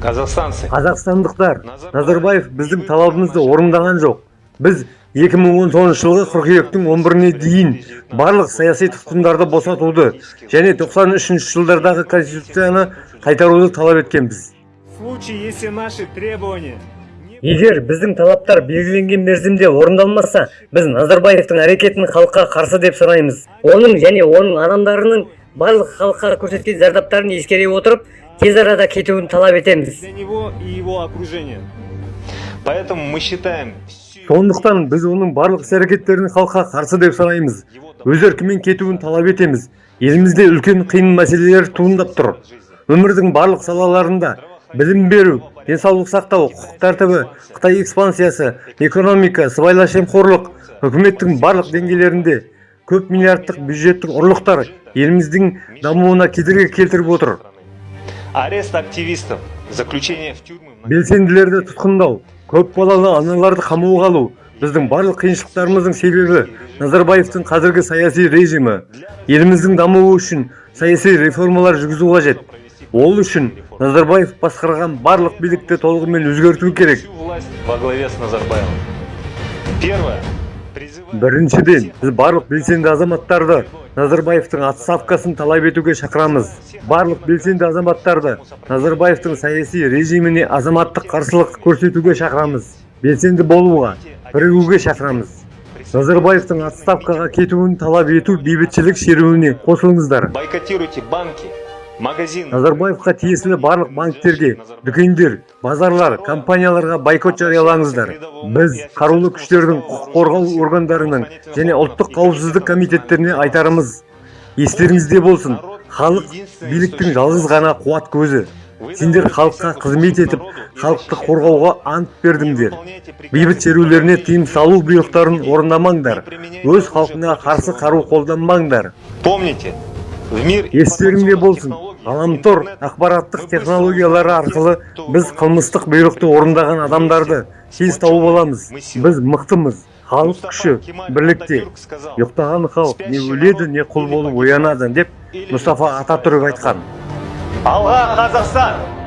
Казахстанцы, қазақстандықтар назарбаев біздің талабымызды орындаған жоқ. Біз 2010 жылғы қыркүйектің 11-іне дейін барлық саяси тұтқындарды босатуды және 93 жылдардағы конституцияны қайтаруды талап еткенбіз. В случае, если наши требования не егер біздің талаптар белгіленген мерзімде орындалмаса біз назарбаевтың әрекетін халыққа қарсы деп санаймыз. Оның және оның адамдарының барлық халыққа көрсеткен зардаптарын ескере отырып тез арада кетуін талап етеміз для него и его окружения. поэтому мы считаем всю сондықтан біз оның барлық іс әрекеттерін халыққа қарсы деп санаймыз. Өз еркімен кетуін талап етеміз. Елімізде үлкен қиын мәселелер туындап тұр. Өмірдің барлық салаларында білім беру денсаулық сақтау құқық тәртібі қытай экспансиясы экономика сыбайлас жемқорлық үкіметтің барлық деңгейлерінде көп миллиардтық бюджеттік ұрлықтар еліміздің дамуына кедергі келтіріп отыр. Арест активистов, заключение в тюрьмы. белсенділерді тұтқындау көп балалы аналарды қамауға алу біздің барлық қиыншылықтарымыздың себебі назарбаевтың қазіргі саяси режимі еліміздің дамуы үшін саяси реформалар жүргізу қажет ол үшін назарбаев басқарған барлық билікті толығымен өзгерту керек во главе с Назарбаевым. Первое. Призываем біріншіден біз барлық белсенді азаматтарды назарбаевтың отставкасын талап етуге шақырамыз. Барлық белсенді азаматтарды назарбаевтың саяси режиміне азаматтық қарсылық көрсетуге шақырамыз. Белсенді болуға бірігуге шақырамыз. Назарбаевтың отставкаға кетуін талап ету бейбітшілік шеруіне қосылыңыздар. Бойкотируйте банки, магазины. назарбаевқа тиесілі барлық банктерге дүкендер базарлар компанияларға бойкот жариялаңыздар. Біз қарулы күштердің құқық қорғау органдарының және ұлттық қауіпсіздік комитеттеріне айтарымыз естеріңізде болсын халық биліктің жалғыз ғана қуат көзі. Сендер халыққа қызмет етіп халықты қорғауға ант бердіңдер. Бейбіт шерулеріне тыйым салу бұйрықтарын орындамаңдар. Өз халқыңа қарсы қару қолданбаңдар. Помните, в мир естеріңде болсын ғаламтор ақпараттық технологиялары арқылы біз қылмыстық бұйрықты орындаған адамдарды тез тауып аламыз біз мықтымыз. Халық күші бірлікте. Ұйықтаған халық не өледі не құл болып оянады деп мұстафа ататүрік айтқан. Алға Қазақстан!